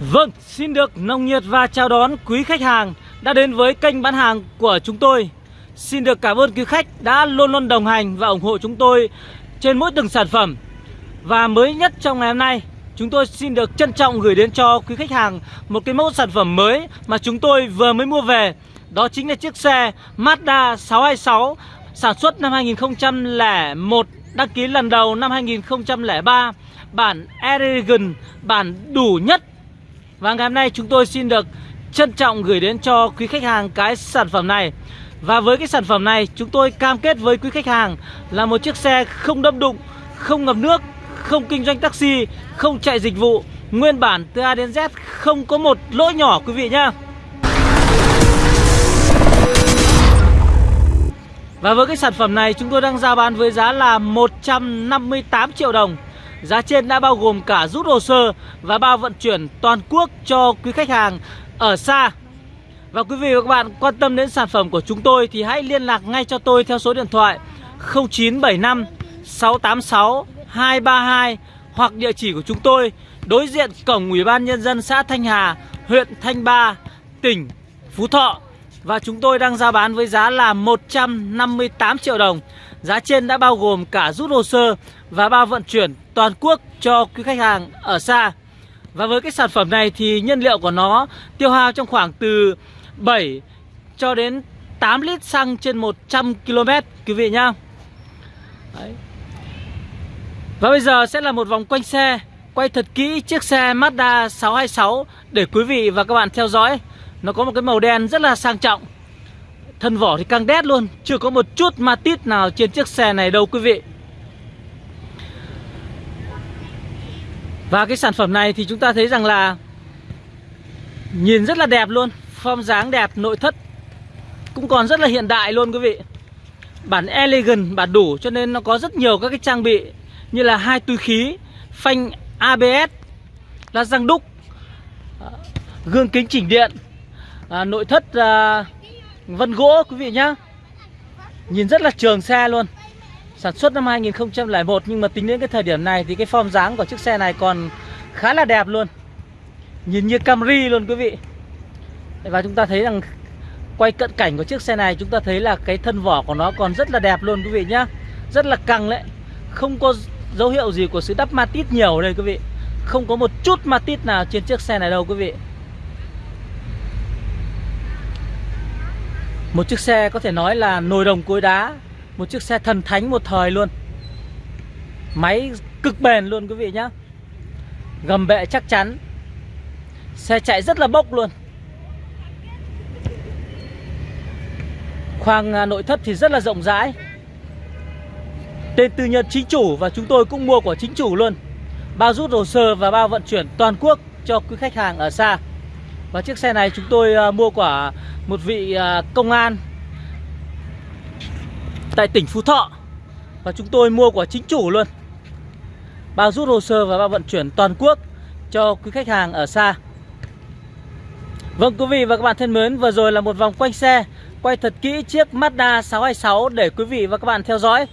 Vâng, xin được nồng nhiệt và chào đón quý khách hàng đã đến với kênh bán hàng của chúng tôi. Xin được cảm ơn quý khách đã luôn luôn đồng hành và ủng hộ chúng tôi trên mỗi từng sản phẩm. Và mới nhất trong ngày hôm nay, chúng tôi xin được trân trọng gửi đến cho quý khách hàng một cái mẫu sản phẩm mới mà chúng tôi vừa mới mua về. Đó chính là chiếc xe Mazda 626 sản xuất năm 2001, đăng ký lần đầu năm 2003, bản Elegant, bản đủ nhất và ngày hôm nay chúng tôi xin được trân trọng gửi đến cho quý khách hàng cái sản phẩm này. Và với cái sản phẩm này chúng tôi cam kết với quý khách hàng là một chiếc xe không đâm đụng, không ngập nước, không kinh doanh taxi, không chạy dịch vụ. Nguyên bản từ A đến Z không có một lỗi nhỏ quý vị nhá. Và với cái sản phẩm này chúng tôi đang giao bán với giá là 158 triệu đồng. Giá trên đã bao gồm cả rút hồ sơ và bao vận chuyển toàn quốc cho quý khách hàng ở xa. Và quý vị và các bạn quan tâm đến sản phẩm của chúng tôi thì hãy liên lạc ngay cho tôi theo số điện thoại 0975 686 232 hoặc địa chỉ của chúng tôi đối diện cổng Ủy ban Nhân dân xã Thanh Hà, huyện Thanh Ba, tỉnh Phú Thọ. Và chúng tôi đang giao bán với giá là 158 triệu đồng. Giá trên đã bao gồm cả rút hồ sơ và bao vận chuyển toàn quốc cho quý khách hàng ở xa. Và với cái sản phẩm này thì nhân liệu của nó tiêu hao trong khoảng từ 7 cho đến 8 lít xăng trên 100 km quý vị nhá. Đấy. Và bây giờ sẽ là một vòng quanh xe, Quay thật kỹ chiếc xe Mazda 626 để quý vị và các bạn theo dõi. Nó có một cái màu đen rất là sang trọng. Thân vỏ thì căng đét luôn Chưa có một chút ma tít nào trên chiếc xe này đâu quý vị. Và cái sản phẩm này thì chúng ta thấy rằng là Nhìn rất là đẹp luôn Form dáng đẹp, nội thất Cũng còn rất là hiện đại luôn quý vị. Bản elegant, bản đủ Cho nên nó có rất nhiều các cái trang bị Như là hai túi khí Phanh ABS Là răng đúc Gương kính chỉnh điện à, Nội thất à, Vân gỗ, quý vị nhá. Nhìn rất là trường xe luôn. Sản xuất năm 2001 Nhưng mà tính đến cái thời điểm này Thì cái form dáng của chiếc xe này còn khá là đẹp luôn. Nhìn như Camry luôn, quý vị. Và chúng ta thấy rằng Quay cận cảnh của chiếc xe này, Chúng ta thấy là cái thân vỏ của nó còn rất là đẹp luôn, quý vị nhá. Rất là căng đấy. Không có dấu hiệu gì của sự đắp matit nhiều đây, quý vị. Không có một chút matit nào trên chiếc xe này đâu, quý vị. Một chiếc xe có thể nói là nồi đồng cối đá, Một chiếc xe thần thánh một thời luôn. Máy cực bền luôn quý vị nhá. Gầm bệ chắc chắn. Xe chạy rất là bốc luôn. Khoang à, nội thất thì rất là rộng rãi. Tên tư nhân chính chủ và chúng tôi cũng mua của chính chủ luôn. Bao rút hồ sơ và bao vận chuyển toàn quốc cho quý khách hàng ở xa. Và chiếc xe này chúng tôi à, mua của một vị à, công an tại tỉnh Phú Thọ. Và chúng tôi mua của chính chủ luôn. Bao rút hồ sơ và bao vận chuyển toàn quốc cho quý khách hàng ở xa. Vâng quý vị và các bạn thân mến, vừa rồi là một vòng quanh xe. Quay thật kỹ chiếc Mazda 626 để quý vị và các bạn theo dõi.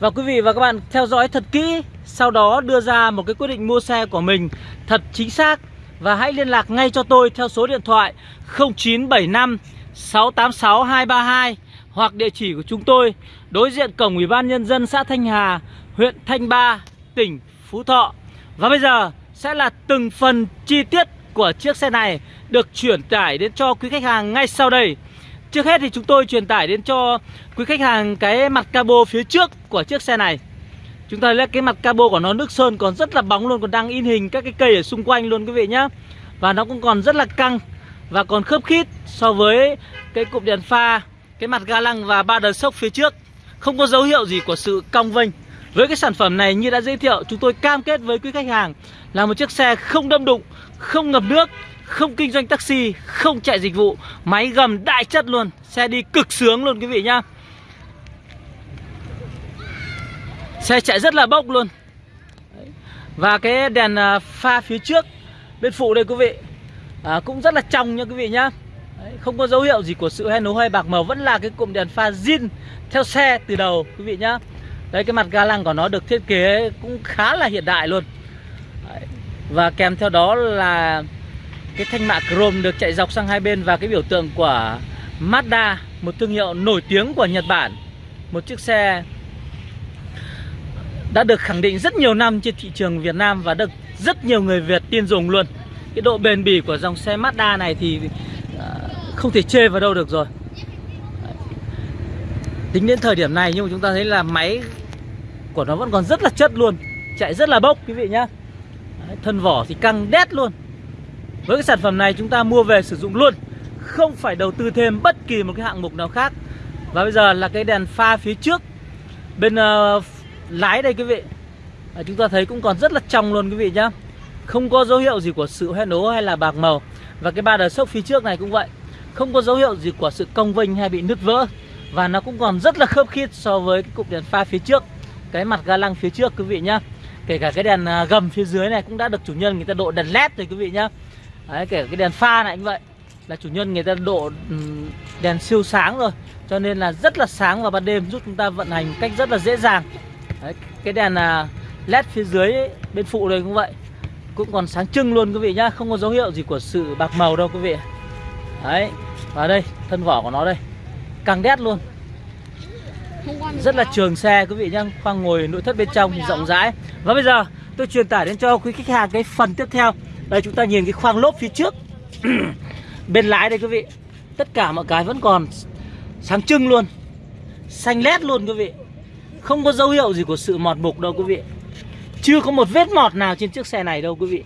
Và quý vị và các bạn theo dõi thật kỹ, Sau đó đưa ra một cái quyết định mua xe của mình thật chính xác và hãy liên lạc ngay cho tôi theo số điện thoại 0975 686 232 Hoặc địa chỉ của chúng tôi Đối diện cổng Ủy ban Nhân dân xã Thanh Hà Huyện Thanh Ba, tỉnh Phú Thọ. Và bây giờ sẽ là từng phần chi tiết của chiếc xe này Được chuyển tải đến cho quý khách hàng ngay sau đây. Trước hết thì chúng tôi truyền tải đến cho quý khách hàng cái mặt cabo phía trước của chiếc xe này. Chúng ta thấy cái mặt cabo của nó nước sơn còn rất là bóng luôn Còn đang in hình các cái cây ở xung quanh luôn quý vị nhá. Và nó cũng còn rất là căng Và còn khớp khít so với cái cụm đèn pha Cái mặt ga lăng và ba đờ sốc phía trước. Không có dấu hiệu gì của sự cong vênh. Với cái sản phẩm này như đã giới thiệu Chúng tôi cam kết với quý khách hàng Là một chiếc xe không đâm đụng Không ngập nước không kinh doanh taxi, không chạy dịch vụ Máy gầm đại chất luôn Xe đi cực sướng luôn quý vị nhá. Xe chạy rất là bốc luôn Và cái đèn à, pha phía trước Bên phụ đây quý vị à, Cũng rất là trong nha quý vị nhá Đấy, Không có dấu hiệu gì của sự hay nấu hay bạc màu Vẫn là cái cụm đèn pha zin Theo xe từ đầu quý vị nhá Đấy cái mặt ga lăng của nó được thiết kế Cũng khá là hiện đại luôn Đấy. Và kèm theo đó là cái thanh mạ chrome được chạy dọc sang hai bên và cái biểu tượng của Mazda, một thương hiệu nổi tiếng của Nhật Bản. Một chiếc xe đã được khẳng định rất nhiều năm trên thị trường Việt Nam và được rất nhiều người Việt tin dùng luôn. Cái độ bền bỉ của dòng xe Mazda này thì à, không thể chê vào đâu được rồi. Tính đến thời điểm này nhưng mà chúng ta thấy là máy của nó vẫn còn rất là chất luôn Chạy rất là bốc quý vị nhá Đấy, Thân vỏ thì căng đét luôn Với cái sản phẩm này chúng ta mua về sử dụng luôn Không phải đầu tư thêm bất kỳ một cái hạng mục nào khác Và bây giờ là cái đèn pha phía trước Bên uh, lái đây quý vị. À, Chúng ta thấy cũng còn rất là trong luôn quý vị nhá. Không có dấu hiệu gì của sự hoen ố hay là bạc màu. Và cái ba đờ sốc phía trước này cũng vậy. Không có dấu hiệu gì của sự cong vênh hay bị nứt vỡ. Và nó cũng còn rất là khớp khít so với cái cục đèn pha phía trước. Cái mặt ga lăng phía trước quý vị nhá. Kể cả cái đèn à, gầm phía dưới này cũng đã được chủ nhân người ta độ đèn led rồi quý vị nhá. Đấy, kể cả cái đèn pha này cũng vậy. Là chủ nhân người ta độ đèn siêu sáng rồi. Cho nên là rất là sáng vào ban đêm giúp chúng ta vận hành cách rất là dễ dàng. Đấy, Cái đèn à, led phía dưới ấy, bên phụ đây cũng vậy. Cũng còn sáng trưng luôn quý vị nhá Không có dấu hiệu gì của sự bạc màu đâu quý vị Đấy Và đây thân vỏ của nó đây. Càng đét luôn. Rất là trường xe quý vị nhá khoang ngồi nội thất bên trong thì rộng rãi. Và bây giờ tôi truyền tải đến cho quý khách hàng cái phần tiếp theo. Đây chúng ta nhìn cái khoang lốp phía trước. Bên lái đây quý vị. Tất cả mọi cái vẫn còn sáng trưng luôn. Xanh lét luôn quý vị không có dấu hiệu gì của sự mọt mục đâu quý vị. Chưa có một vết mọt nào trên chiếc xe này đâu quý vị.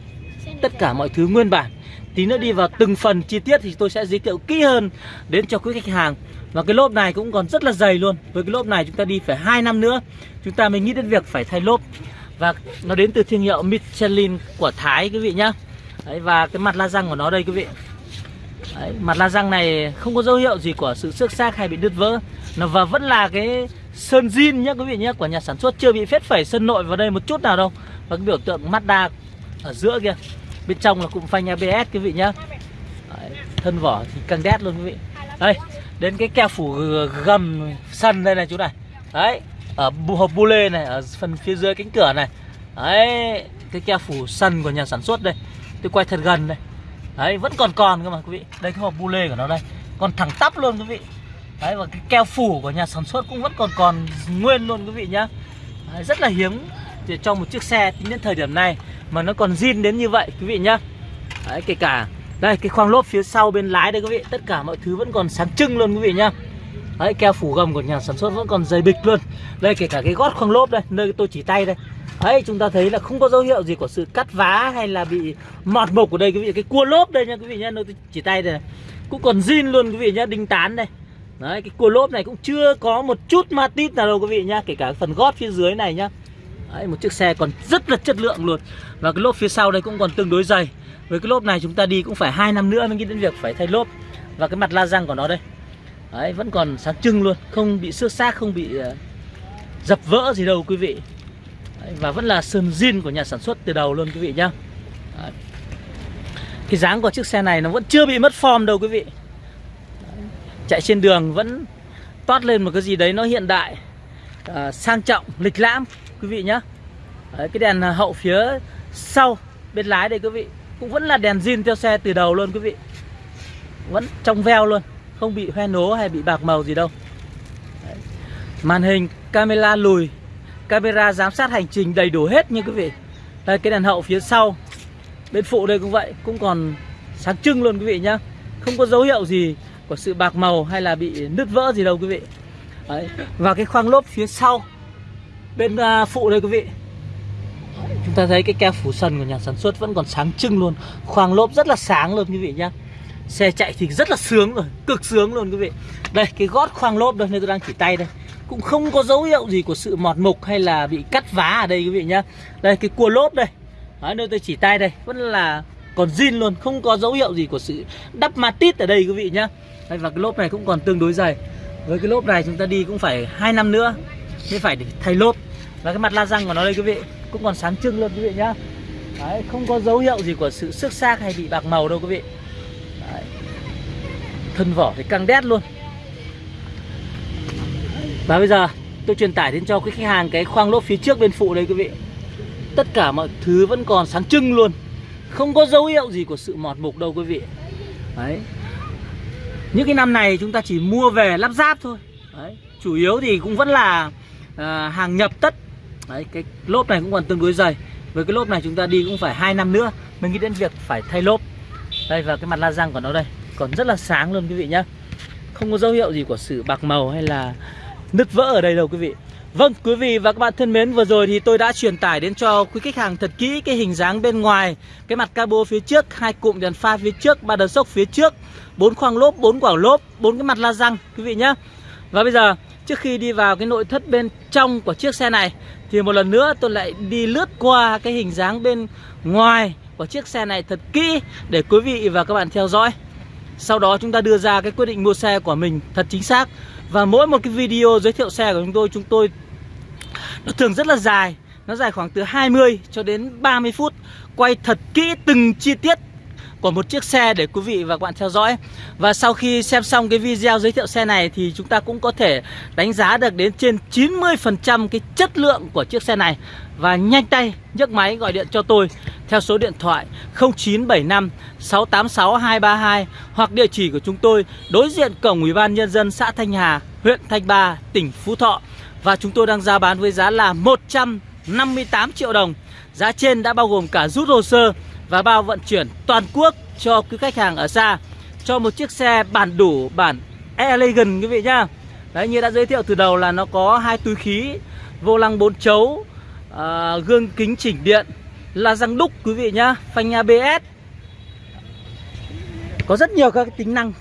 Tất cả mọi thứ nguyên bản. Tí nữa đi vào từng phần chi tiết thì tôi sẽ giới thiệu kỹ hơn đến cho quý khách hàng. Và cái lốp này cũng còn rất là dày luôn. Với cái lốp này chúng ta đi phải 2 năm nữa Chúng ta mới nghĩ đến việc phải thay lốp. Và nó đến từ thương hiệu Michelin của Thái quý vị nhá. Đấy, Và cái mặt la răng của nó đây quý vị. Đấy, Mặt la răng này không có dấu hiệu gì của sự xước xác hay bị đứt vỡ. Nó Và vẫn là cái sơn zin nhá quý vị nhé, Của nhà sản xuất chưa bị phết phẩy sơn nội vào đây một chút nào đâu. Và cái biểu tượng Mazda ở giữa kia Bên trong là cụm phanh ABS quý vị nhá. Đấy, Thân vỏ thì căng đét luôn quý vị. Đây đến cái keo phủ gầm sân đây này chú này. Đấy ở hộp bu lê này ở phần phía dưới cánh cửa này. Đấy cái keo phủ sân của nhà sản xuất đây. Tôi quay thật gần đây. Đấy vẫn còn còn cơ mà quý vị. Đây cái hộp bu lê của nó đây. Còn thẳng tắp luôn quý vị đấy và cái keo phủ của nhà sản xuất cũng vẫn còn còn nguyên luôn quý vị nhá. Đấy, rất là hiếm để cho một chiếc xe tính đến thời điểm này mà nó còn zin đến như vậy quý vị nhá. Đấy kể cả đây cái khoang lốp phía sau bên lái đây quý vị Tất cả mọi thứ vẫn còn sáng trưng luôn quý vị nhá. Đấy keo phủ gầm của nhà sản xuất vẫn còn dày bịch luôn. Đây kể cả cái gót khoang lốp đây Nơi tôi chỉ tay đây. Đấy chúng ta thấy là không có dấu hiệu gì của sự cắt vá hay là bị mọt mục ở đây quý vị. Cái cua lốp đây nha quý vị nhá Nơi tôi chỉ tay đây này. Cũng còn zin luôn quý vị nhá Đinh tán đây. Đấy cái cua lốp này cũng chưa có một chút ma tít nào đâu quý vị nhá Kể cả phần gót phía dưới này nhá. Đấy một chiếc xe còn rất là chất lượng luôn. Và cái lốp phía sau đây cũng còn tương đối dày. Với cái lốp này chúng ta đi cũng phải hai năm nữa mới nghĩ đến việc phải thay lốp. Và cái mặt la răng của nó đây. Đấy vẫn còn sáng trưng luôn không bị xước xác không bị uh, dập vỡ gì đâu quý vị. Đấy, và vẫn là sơn zin của nhà sản xuất từ đầu luôn quý vị nhá. Đấy. cái dáng của chiếc xe này nó vẫn chưa bị mất form đâu quý vị chạy trên đường vẫn toát lên một cái gì đấy nó hiện đại à, sang trọng lịch lãm quý vị nhá. Đấy, cái đèn hậu phía sau bên lái đây quý vị cũng vẫn là đèn zin theo xe từ đầu luôn quý vị. Vẫn trong veo luôn Không bị hoen nố hay bị bạc màu gì đâu. Đấy. Màn hình camera lùi Camera giám sát hành trình đầy đủ hết như quý vị. Đây cái đèn hậu phía sau Bên phụ đây cũng vậy Cũng còn sáng trưng luôn quý vị nhá. Không có dấu hiệu gì của sự bạc màu hay là bị nứt vỡ gì đâu quý vị. Đấy. Và cái khoang lốp phía sau Bên uh, phụ đây quý vị. Chúng ta thấy cái keo phủ sân của nhà sản xuất vẫn còn sáng trưng luôn. Khoang lốp rất là sáng luôn quý vị nhá. Xe chạy thì rất là sướng rồi Cực sướng luôn quý vị. Đây cái gót khoang lốp đây nơi tôi đang chỉ tay đây. Cũng không có dấu hiệu gì của sự mọt mục hay là bị cắt vá ở đây quý vị nhá. Đây cái cua lốp đây. Đấy, nơi tôi chỉ tay đây Vẫn là còn zin luôn Không có dấu hiệu gì của sự đắp matit ở đây quý vị nhá. Đây, Và cái lốp này cũng còn tương đối dày Với cái lốp này chúng ta đi cũng phải hai năm nữa Mới phải để thay lốp. Và cái mặt la răng của nó đây quý vị cũng còn sáng trưng luôn quý vị nhá. Đấy, không có dấu hiệu gì của sự xước xác hay bị bạc màu đâu quý vị. Đấy. thân vỏ thì căng đét luôn. Và bây giờ tôi truyền tải đến cho quý khách hàng cái khoang lốp phía trước bên phụ đây quý vị. Tất cả mọi thứ vẫn còn sáng trưng luôn. Không có dấu hiệu gì của sự mọt mục đâu quý vị. Đấy. Những cái năm này chúng ta chỉ mua về lắp ráp thôi. Đấy. Chủ yếu thì cũng vẫn là à, hàng nhập tất. Đấy cái lốp này cũng còn tương đối dày. Với cái lốp này chúng ta đi cũng phải 2 năm nữa Mới nghĩ đến việc phải thay lốp. Đây và cái mặt la răng của nó đây Còn rất là sáng luôn quý vị nhá. Không có dấu hiệu gì của sự bạc màu hay là nứt vỡ ở đây đâu quý vị. Vâng, quý vị và các bạn thân mến, vừa rồi thì tôi đã truyền tải đến cho quý khách hàng thật kỹ cái hình dáng bên ngoài, cái mặt cabo phía trước, hai cụm đèn pha phía trước, ba đờ sốc phía trước, bốn khoang lốp, bốn quả lốp, bốn cái mặt la răng quý vị nhé. Và bây giờ, trước khi đi vào cái nội thất bên trong của chiếc xe này thì một lần nữa tôi lại đi lướt qua cái hình dáng bên ngoài của chiếc xe này thật kỹ để quý vị và các bạn theo dõi. Sau đó chúng ta đưa ra cái quyết định mua xe của mình thật chính xác Và mỗi một cái video giới thiệu xe của chúng tôi Chúng tôi nó thường rất là dài. Nó dài khoảng từ 20 cho đến 30 phút. Quay thật kỹ từng chi tiết của một chiếc xe để quý vị và các bạn theo dõi. Và sau khi xem xong cái video giới thiệu xe này Thì chúng ta cũng có thể đánh giá được đến trên 90% cái chất lượng của chiếc xe này. Và nhanh tay nhấc máy gọi điện cho tôi Theo số điện thoại 0975 686 232 Hoặc địa chỉ của chúng tôi đối diện cổng Ủy ban Nhân dân xã Thanh Hà, huyện Thanh Ba, tỉnh Phú Thọ và chúng tôi đang ra bán với giá là 158 triệu đồng. Giá trên đã bao gồm cả rút hồ sơ và bao vận chuyển toàn quốc cho quý khách hàng ở xa. Cho một chiếc xe bản đủ bản Elegant quý vị nhá. Đấy như đã giới thiệu từ đầu là nó có hai túi khí Vô lăng 4 chấu à, Gương kính chỉnh điện La răng đúc quý vị nhá Phanh ABS Có rất nhiều các tính năng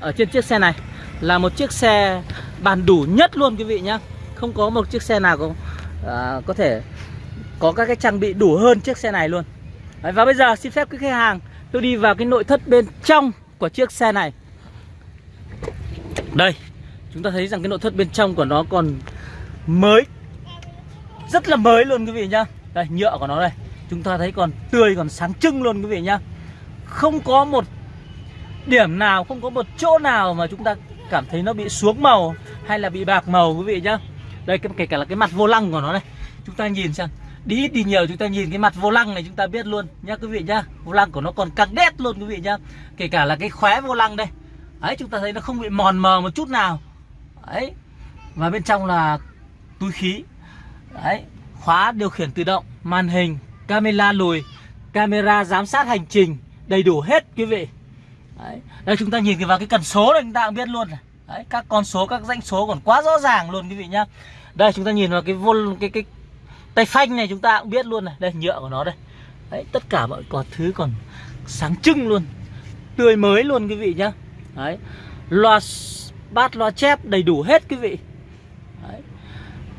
Ở trên chiếc xe này. Là một chiếc xe bản đủ nhất luôn quý vị nhá không có một chiếc xe nào có à, có thể có các cái trang bị đủ hơn chiếc xe này luôn. Đấy, và bây giờ xin phép quý khách hàng tôi đi vào cái nội thất bên trong của chiếc xe này. Đây chúng ta thấy rằng cái nội thất bên trong của nó còn mới rất là mới luôn quý vị nhá. Đây nhựa của nó đây. Chúng ta thấy còn tươi còn sáng trưng luôn quý vị nhá. Không có một điểm nào không có một chỗ nào mà chúng ta cảm thấy nó bị xuống màu hay là bị bạc màu quý vị nhá đây kể cả là cái mặt vô lăng của nó này. Chúng ta nhìn xem. Đi ít đi nhiều, chúng ta nhìn cái mặt vô lăng này chúng ta biết luôn. Nhá, quý vị nhá. Vô lăng của nó còn căng đét luôn, quý vị nhá. Kể cả là cái khóe vô lăng đây. Ấy, chúng ta thấy nó không bị mòn mờ một chút nào. Ấy, và bên trong là túi khí. Đấy khóa điều khiển tự động, màn hình, camera lùi, camera giám sát hành trình, đầy đủ hết, quý vị. Đấy. đây, chúng ta nhìn vào cái cần số này, chúng ta cũng biết luôn này. Đấy, các con số các danh số còn quá rõ ràng luôn quý vị nhá. Đây chúng ta nhìn vào cái vô cái cái tay phanh này chúng ta cũng biết luôn này. Đây nhựa của nó đây. Đấy, tất cả mọi con thứ còn sáng trưng luôn tươi mới luôn quý vị nhá. Đấy, loa bát loa chép đầy đủ hết quý vị. Đấy.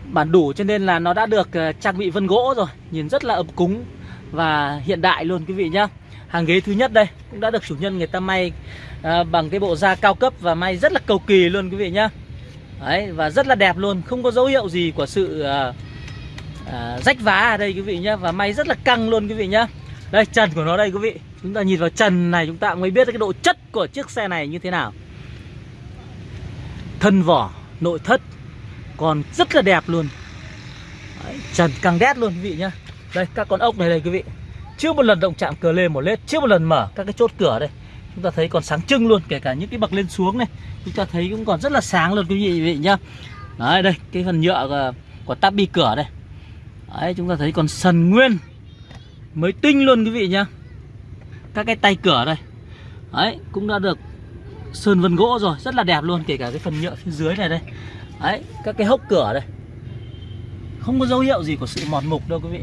bản đủ cho nên là nó đã được ờ, trang bị vân gỗ rồi nhìn rất là ấm cúng và hiện đại luôn quý vị nhá hàng ghế thứ nhất đây cũng đã được chủ nhân người ta may à, bằng cái bộ da cao cấp và may rất là cầu kỳ luôn quý vị nhá. Đấy, và rất là đẹp luôn không có dấu hiệu gì của sự à, à, rách vá ở đây quý vị nhá và may rất là căng luôn quý vị nhá. Đây trần của nó đây quý vị chúng ta nhìn vào trần này chúng ta mới biết cái độ chất của chiếc xe này như thế nào. Thân vỏ nội thất còn rất là đẹp luôn. Đấy, trần căng đét luôn quý vị nhá. Đây các con ốc này đây quý vị chưa một lần động chạm cờ lê một lết chưa một lần mở các cái chốt cửa đây chúng ta thấy còn sáng trưng luôn kể cả những cái bậc lên xuống này chúng ta thấy cũng còn rất là sáng luôn quý vị, vị nhá. Đấy đây cái phần nhựa của, của tắp bi cửa đây. Đấy chúng ta thấy còn sần nguyên mới tinh luôn quý vị nhá. Các cái tay cửa đây. Đấy cũng đã được sơn vân gỗ rồi rất là đẹp luôn kể cả cái phần nhựa phía dưới này đây. Đấy các cái hốc cửa đây. Không có dấu hiệu gì của sự mòn mục đâu quý vị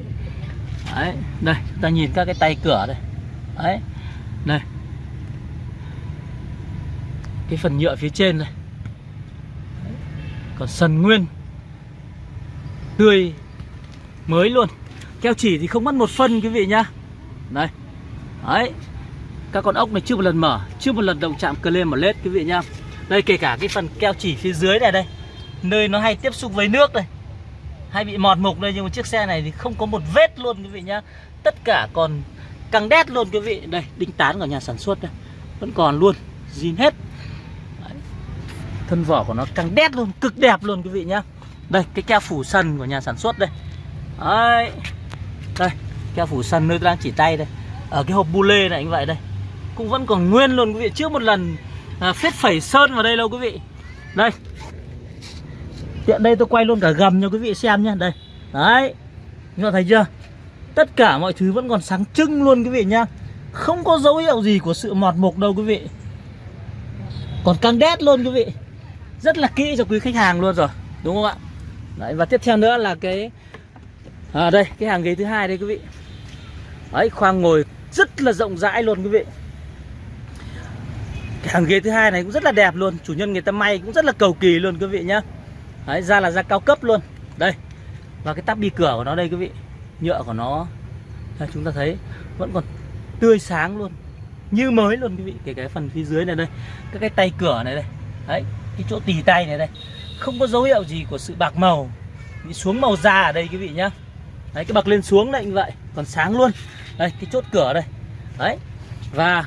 đấy, đây, chúng ta nhìn các cái tay cửa đây. Đấy, đây. Cái phần nhựa phía trên này còn sần nguyên. Tươi mới luôn. Keo chỉ thì không mất một phân, quý vị nhá. Đây, đấy. Các con ốc này chưa một lần mở, chưa một lần động chạm cờ lên mà lết, quý vị nhá. Đây, kể cả cái phần keo chỉ phía dưới này đây. Nơi nó hay tiếp xúc với nước đây hay bị mọt mục đây nhưng mà chiếc xe này thì không có một vết luôn quý vị nhá. Tất cả còn căng đét luôn quý vị. Đây đinh tán của nhà sản xuất đây. Vẫn còn luôn zin hết. Đấy. thân vỏ của nó căng đét luôn cực đẹp luôn quý vị nhá. Đây cái keo phủ sần của nhà sản xuất đây. Đấy. đây keo phủ sần nơi tôi đang chỉ tay đây. Ở cái hộp bu lê này anh vậy đây. Cũng vẫn còn nguyên luôn quý vị. Trước một lần à, phết phẩy sơn vào đây đâu quý vị. Đây tiện đây tôi quay luôn cả gầm cho quý vị xem nhé đây. Đấy. Các bạn thấy chưa? Tất cả mọi thứ vẫn còn sáng trưng luôn quý vị nhá. Không có dấu hiệu gì của sự mọt mục đâu quý vị. Còn căng đét luôn quý vị. Rất là kỹ cho quý khách hàng luôn rồi. Đúng không ạ? Đấy, và tiếp theo nữa là cái à đây, cái hàng ghế thứ hai đây quý vị. Đấy, khoang ngồi rất là rộng rãi luôn quý vị. Cái hàng ghế thứ hai này cũng rất là đẹp luôn. Chủ nhân người ta may cũng rất là cầu kỳ luôn quý vị nhá đấy da là da cao cấp luôn. Đây và cái tắp bi cửa của nó đây quý vị. Nhựa của nó. Đây, chúng ta thấy vẫn còn tươi sáng luôn. Như mới luôn quý vị. Kể cái phần phía dưới này đây các cái tay cửa này đây. Đấy cái chỗ tì tay này đây. Không có dấu hiệu gì của sự bạc màu. Bị xuống màu da ở đây quý vị nhá. Đấy cái bậc lên xuống đấy như vậy. Còn sáng luôn. Đây cái chốt cửa đây. Đấy và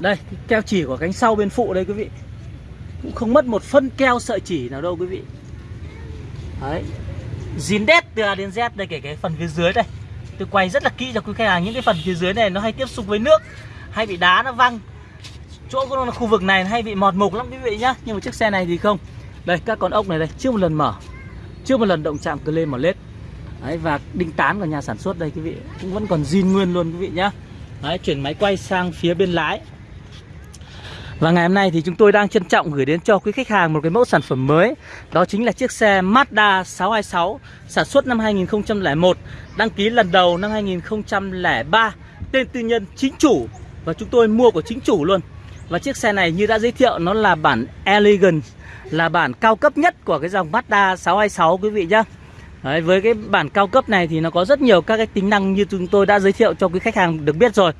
đây cái keo chỉ của cánh sau bên phụ đây quý vị. Cũng không mất một phân keo sợi chỉ nào đâu quý vị đấy. Dín đét từ A đến Z đây, kể cái phần phía dưới đây. Tôi quay rất là kỹ cho quý khách hàng, những cái phần phía dưới này nó hay tiếp xúc với nước, hay bị đá nó văng. Chỗ của nó khu vực này, hay bị mọt mục lắm quý vị nhá. Nhưng mà chiếc xe này thì không. Đây, các con ốc này đây, chưa một lần mở. Chưa một lần động chạm cơ lên mở lết. Đấy, và đinh tán của nhà sản xuất đây quý vị. Cũng vẫn còn zin nguyên luôn quý vị nhá. Đấy, chuyển máy quay sang phía bên lái và ngày hôm nay thì chúng tôi đang trân trọng gửi đến cho quý khách hàng một cái mẫu sản phẩm mới. Đó chính là chiếc xe Mazda 626 Sản xuất năm 2001 Đăng ký lần đầu năm 2003 Tên tư nhân chính chủ. Và chúng tôi mua của chính chủ luôn. Và chiếc xe này như đã giới thiệu nó là bản Elegant Là bản cao cấp nhất của cái dòng Mazda 626 quý vị nhé Đấy, với cái bản cao cấp này thì nó có rất nhiều các cái tính năng như chúng tôi đã giới thiệu cho quý khách hàng được biết rồi.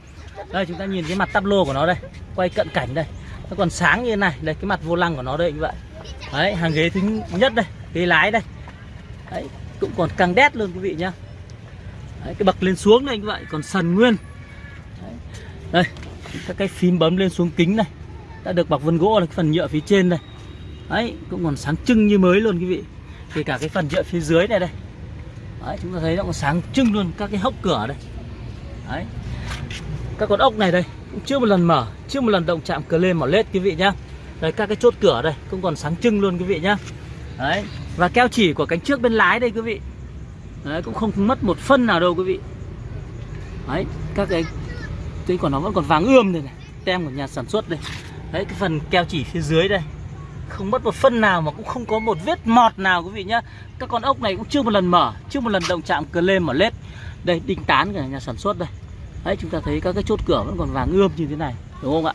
Đây chúng ta nhìn cái mặt tắp lô của nó đây Quay cận cảnh đây nó còn sáng như thế này đây cái mặt vô lăng của nó đây như vậy. Đấy hàng ghế thứ nhất đây ghế lái đây. Đấy cũng còn căng đét luôn quý vị nhá. Đấy, cái bậc lên xuống đây như vậy còn sần nguyên. Đấy. đây các cái phím bấm lên xuống kính này đã được bọc vân gỗ là cái phần nhựa phía trên đây. Đấy cũng còn sáng trưng như mới luôn quý vị. Kể cả cái phần nhựa phía dưới này đây. Đấy, chúng ta thấy nó còn sáng trưng luôn các cái hốc cửa đây. Đấy các con ốc này đây cũng chưa một lần mở, chưa một lần động chạm cờ lên mỏ lết quý vị nhá. Đây, các cái chốt cửa đây cũng còn sáng trưng luôn quý vị nhá. Đấy, và keo chỉ của cánh trước bên lái đây quý vị. Đấy, cũng không mất một phân nào đâu quý vị. Đấy, các cái cái còn nó vẫn còn vàng ươm đây này, tem của nhà sản xuất đây. Đấy, cái phần keo chỉ phía dưới đây, không mất một phân nào mà cũng không có một vết mọt nào quý vị nhá. Các con ốc này cũng chưa một lần mở, chưa một lần động chạm cờ lên mỏ lết. Đây, đinh tán của nhà sản xuất đây đấy, chúng ta thấy các cái chốt cửa vẫn còn vàng ươm như thế này, đúng không ạ?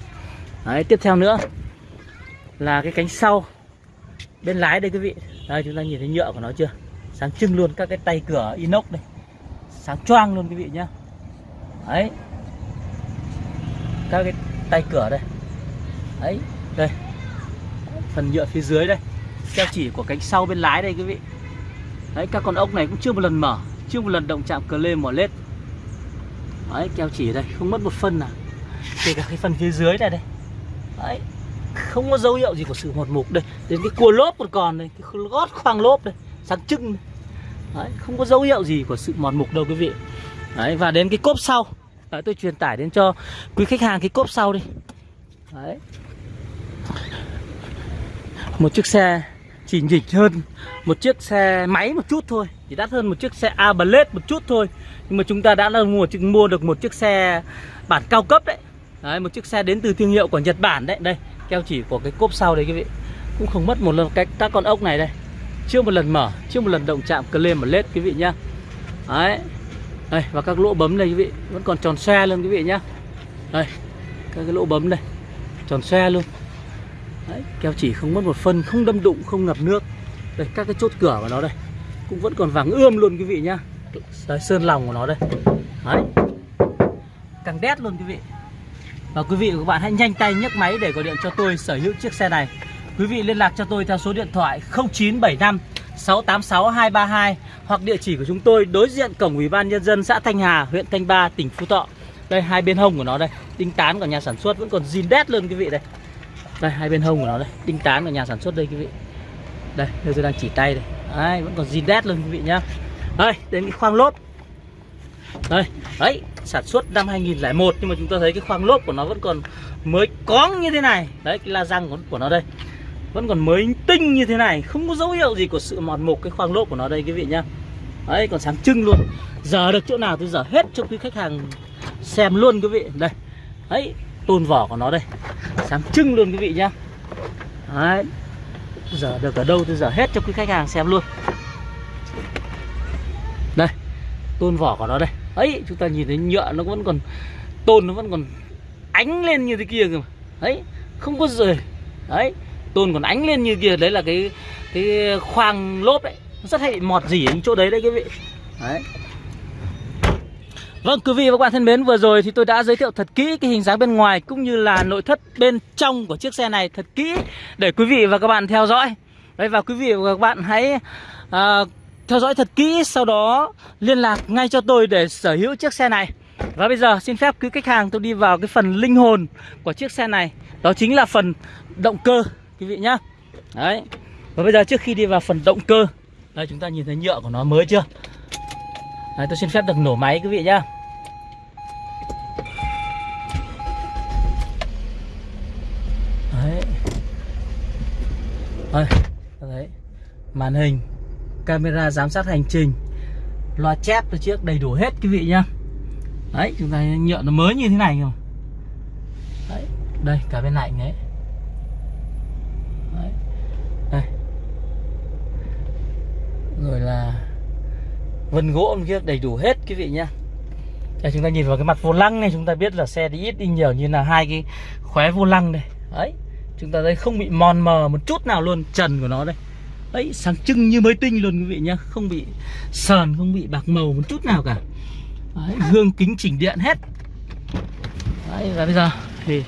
Đấy, tiếp theo nữa là cái cánh sau bên lái đây quý vị. Đây, chúng ta nhìn thấy nhựa của nó chưa? Sáng trưng luôn các cái tay cửa inox đây. Sáng choang luôn quý vị nhá. Đấy. Các cái tay cửa đây. Đấy, đây. Phần nhựa phía dưới đây. Keo chỉ của cánh sau bên lái đây quý vị. Đấy, các con ốc này cũng chưa một lần mở, chưa một lần động chạm cờ lê mỏ lết đấy keo chỉ đây không mất một phân nào. Kể cả cái phần phía dưới này đây. Đấy không có dấu hiệu gì của sự một mục đây. Đến cái cua lốp còn còn đây cái gót khoang lốp đây sáng trưng đấy không có dấu hiệu gì của sự mòn mục đâu quý vị. Đấy và đến cái cốp sau. Đấy, tôi truyền tải đến cho quý khách hàng cái cốp sau đi. Đấy. Một chiếc xe chỉ nhỉnh hơn một chiếc xe máy một chút thôi chỉ đắt hơn một chiếc xe A Blade một chút thôi. Nhưng mà chúng ta đã là mua mua được một chiếc xe bản cao cấp đấy. Đấy một chiếc xe đến từ thương hiệu của Nhật Bản đấy. Đây keo chỉ của cái cốp sau đấy quý vị. Cũng không mất một lần cách các con ốc này đây. Chưa một lần mở chưa một lần động chạm cờ lên một lết quý vị nhá. Đấy. Đây và các lỗ bấm đây quý vị. Vẫn còn tròn xe luôn quý vị nhá. Đây các cái lỗ bấm đây. Tròn xe luôn. Đấy, keo chỉ không mất một phân không đâm đụng không ngập nước. Đây các cái chốt cửa của nó đây cũng vẫn còn vàng ươm luôn quý vị nhá đấy, sơn lòng của nó đây đấy càng đét luôn quý vị và quý vị và các bạn hãy nhanh tay nhấc máy để gọi điện cho tôi sở hữu chiếc xe này quý vị liên lạc cho tôi theo số điện thoại 0975 686 232 hoặc địa chỉ của chúng tôi đối diện cổng ủy ban nhân dân xã Thanh Hà, huyện Thanh Ba, tỉnh Phú Thọ. Đây hai bên hông của nó đây, tinh tán của nhà sản xuất vẫn còn zin đét luôn quý vị đây. Đây hai bên hông của nó đây, tinh tán của nhà sản xuất đây quý vị. Đây, đây tôi đang chỉ tay đây. Đấy, vẫn còn zin đét luôn quý vị nhá. Đây, đến cái khoang lốp. Đây, đấy, sản xuất năm 2001 nhưng mà chúng ta thấy cái khoang lốp của nó vẫn còn mới cóng như thế này. Đấy cái la răng của, của nó đây. Vẫn còn mới tinh như thế này. Không có dấu hiệu gì của sự mòn mục cái khoang lốp của nó đây quý vị nhá. Đấy còn sáng trưng luôn. Giờ được chỗ nào tôi giờ hết cho quý khách hàng xem luôn quý vị. Đây đấy tôn vỏ của nó đây. Sáng trưng luôn quý vị nhá. Đấy giờ được ở đâu tôi giờ hết cho quý khách hàng xem luôn. Đây, tôn vỏ của nó đây. Ấy, chúng ta nhìn thấy nhựa nó vẫn còn, tôn nó vẫn còn ánh lên như thế kia cơ mà. Đấy không có rời. Đấy tôn còn ánh lên như kia. Đấy là cái cái khoang lốp đấy. Nó rất hay bị mọt gì ở chỗ đấy đấy quý vị. Đấy. Vâng quý vị và các bạn thân mến vừa rồi thì tôi đã giới thiệu thật kỹ cái hình dáng bên ngoài cũng như là nội thất bên trong của chiếc xe này thật kỹ để quý vị và các bạn theo dõi. Đấy và quý vị và các bạn hãy à, theo dõi thật kỹ sau đó liên lạc ngay cho tôi để sở hữu chiếc xe này. Và bây giờ xin phép quý khách hàng tôi đi vào cái phần linh hồn của chiếc xe này. Đó chính là phần động cơ quý vị nhá. Đấy. Và bây giờ trước khi đi vào phần động cơ Đây chúng ta nhìn thấy nhựa của nó mới chưa? Đấy tôi xin phép được nổ máy quý vị nhá. Đấy. Đây, đấy. Màn hình Camera giám sát hành trình Loa chép từ chiếc đầy đủ hết quý vị nhá. Đấy, chúng ta nhựa nó mới như thế này không Đấy, đây, cả bên này đấy Đấy, đây. Rồi là Vân gỗ bên kia đầy đủ hết quý vị nhá. Đây chúng ta nhìn vào cái mặt vô lăng này Chúng ta biết là xe đi ít đi nhiều như là hai cái khóe vô lăng này Đấy Chúng ta thấy không bị mòn mờ một chút nào luôn Trần của nó đây. Đấy sáng trưng như mới tinh luôn quý vị nhá. Không bị sờn, không bị bạc màu một chút nào cả. Đấy, Gương kính chỉnh điện hết. Đấy và bây giờ thì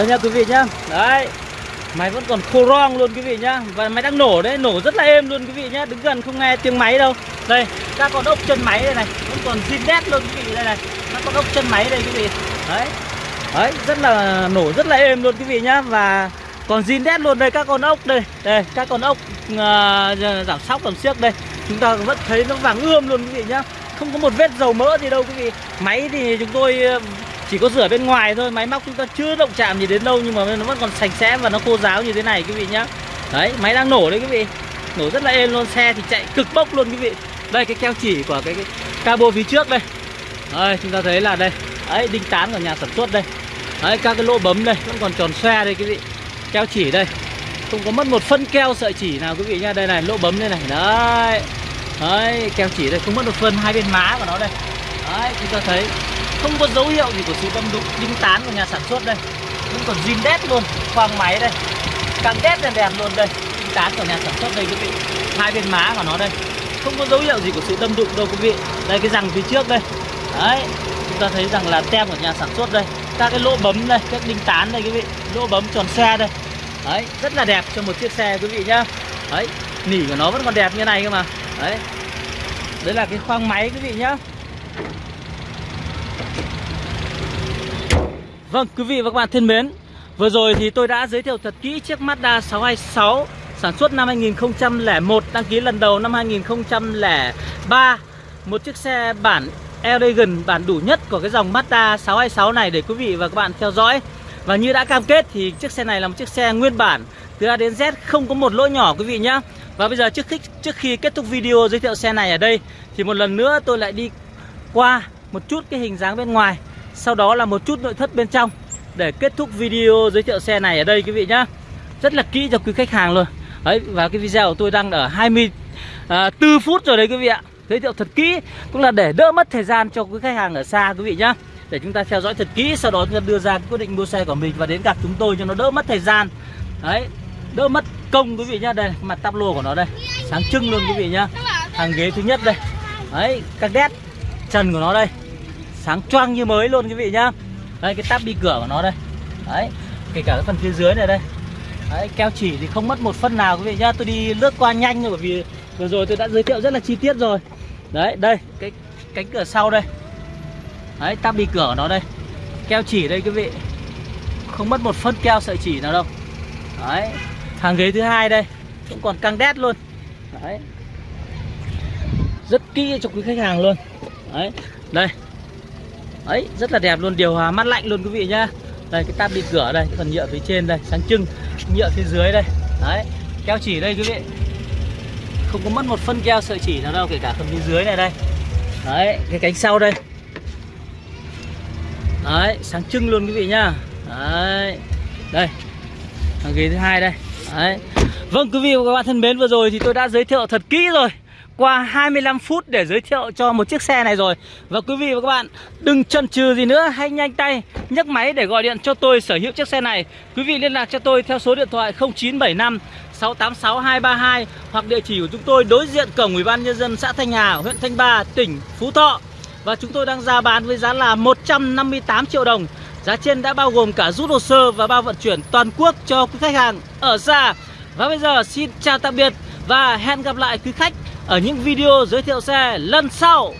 Đây nha quý vị nhá. Đấy. Máy vẫn còn khô rong luôn quý vị nhá. Và máy đang nổ đấy, nổ rất là êm luôn quý vị nhá. Đứng gần không nghe tiếng máy đâu. Đây, các con ốc chân máy đây này Vẫn còn zin đét luôn quý vị. Đây này Các con ốc chân máy đây quý vị. Đấy. Đấy, rất là nổ rất là êm luôn quý vị nhá. Và còn zin đét luôn đây các con ốc đây. Đây, các con ốc uh, giảm sóc giảm xiếc đây. Chúng ta vẫn thấy nó vàng ươm luôn quý vị nhá. Không có một vết dầu mỡ gì đâu quý vị. Máy thì chúng tôi chỉ có rửa bên ngoài thôi máy móc chúng ta chưa động chạm gì đến đâu nhưng mà nó vẫn còn sạch sẽ và nó khô ráo như thế này quý vị nhá. Đấy máy đang nổ đấy quý vị. Nổ rất là êm luôn xe thì chạy cực bốc luôn quý vị. Đây cái keo chỉ của cái, cái cabo phía trước đây. Đây chúng ta thấy là đây. Đấy đinh tán của nhà sản xuất đây. Đấy các cái lỗ bấm đây vẫn còn tròn xoe đây quý vị. Keo chỉ đây. Không có mất một phân keo sợi chỉ nào quý vị nhá. Đây này lỗ bấm đây này. Đấy. Đấy keo chỉ đây không mất một phân hai bên má của nó đây. Đấy chúng ta thấy không có dấu hiệu gì của sự đâm đụng đinh tán của nhà sản xuất đây. Vẫn còn zin đét luôn, khoang máy đây. Càng đét đèn đẹp luôn đây. Đinh tán của nhà sản xuất đây quý vị. Hai bên má của nó đây. Không có dấu hiệu gì của sự đâm đụng đâu quý vị. Đây, cái răng phía trước đây. Đấy, chúng ta thấy rằng là tem của nhà sản xuất đây. Các cái lỗ bấm đây, các đinh tán đây quý vị. Lỗ bấm tròn xe đây. Đấy, rất là đẹp cho một chiếc xe quý vị nhá. Đấy, nỉ của nó vẫn còn đẹp như này cơ mà. Đấy đấy là cái khoang máy quý vị nhá. Vâng quý vị và các bạn thân mến Vừa rồi thì tôi đã giới thiệu thật kỹ chiếc Mazda 626 Sản xuất năm 2001 Đăng ký lần đầu năm 2003 Một chiếc xe bản Elegant bản đủ nhất của cái dòng Mazda 626 này để quý vị và các bạn theo dõi. Và như đã cam kết thì chiếc xe này là một chiếc xe nguyên bản Từ A đến Z không có một lỗ nhỏ quý vị nhé Và bây giờ trước khi, trước khi kết thúc video giới thiệu xe này ở đây Thì một lần nữa tôi lại đi qua một chút cái hình dáng bên ngoài sau đó là một chút nội thất bên trong. Để kết thúc video giới thiệu xe này ở đây quý vị nhá. Rất là kỹ cho quý khách hàng luôn. Đấy, và cái video của tôi đang ở 24 à, phút rồi đấy quý vị ạ. Giới thiệu thật kỹ, Cũng là để đỡ mất thời gian cho quý khách hàng ở xa quý vị nhá. Để chúng ta theo dõi thật kỹ, Sau đó chúng ta đưa ra quyết định mua xe của mình Và đến gặp chúng tôi cho nó đỡ mất thời gian. Đấy, Đỡ mất công quý vị nhá. Đây mặt tắp lô của nó đây. Sáng trưng luôn quý vị nhá. Hàng ghế thứ nhất đây. Đấy, các đét Trần của nó đây sáng choang như mới luôn quý vị nhá. Đây, cái tab bi cửa của nó đây. Đấy, kể cả cái phần phía dưới này đây. Đấy, keo chỉ thì không mất một phân nào quý vị nhá. Tôi đi lướt qua nhanh rồi bởi vì vừa rồi tôi đã giới thiệu rất là chi tiết rồi. Đấy, đây, cái cánh cửa sau đây. Đấy, tab bi cửa của nó đây. Keo chỉ đây quý vị. Không mất một phân keo sợi chỉ nào đâu. Đấy, Hàng ghế thứ hai đây. Cũng còn căng đét luôn. Đấy. Rất kỹ cho quý khách hàng luôn. Đấy, Đây. Đấy rất là đẹp luôn, Điều hòa mát lạnh luôn quý vị nhá. Đây, cái tab đi cửa đây Phần nhựa phía trên đây, Sáng trưng, Nhựa phía dưới đây. Đấy, Keo chỉ đây quý vị. Không có mất một phân keo sợi chỉ nào đâu, Kể cả phần phía dưới này đây. Đấy, Cái cánh sau đây. Đấy, sáng trưng luôn quý vị nhá. Đấy, Đây. Hàng ghế thứ hai đây. Đấy. Vâng quý vị và các bạn thân mến, vừa rồi thì tôi đã giới thiệu thật kỹ rồi qua 25 phút để giới thiệu cho một chiếc xe này rồi. Và quý vị và các bạn đừng chần chừ gì nữa Hãy nhanh tay nhấc máy để gọi điện cho tôi sở hữu chiếc xe này. Quý vị liên lạc cho tôi theo số điện thoại 0975 686 232 Hoặc địa chỉ của chúng tôi đối diện cổng Ủy ban Nhân dân xã Thanh Hà, huyện Thanh Ba, tỉnh Phú Thọ. Và chúng tôi đang ra bán với giá là 158 triệu đồng. Giá trên đã bao gồm cả rút hồ sơ và bao vận chuyển toàn quốc cho quý khách hàng ở xa. Và bây giờ xin chào tạm biệt và hẹn gặp lại quý khách ở những video giới thiệu xe lần sau.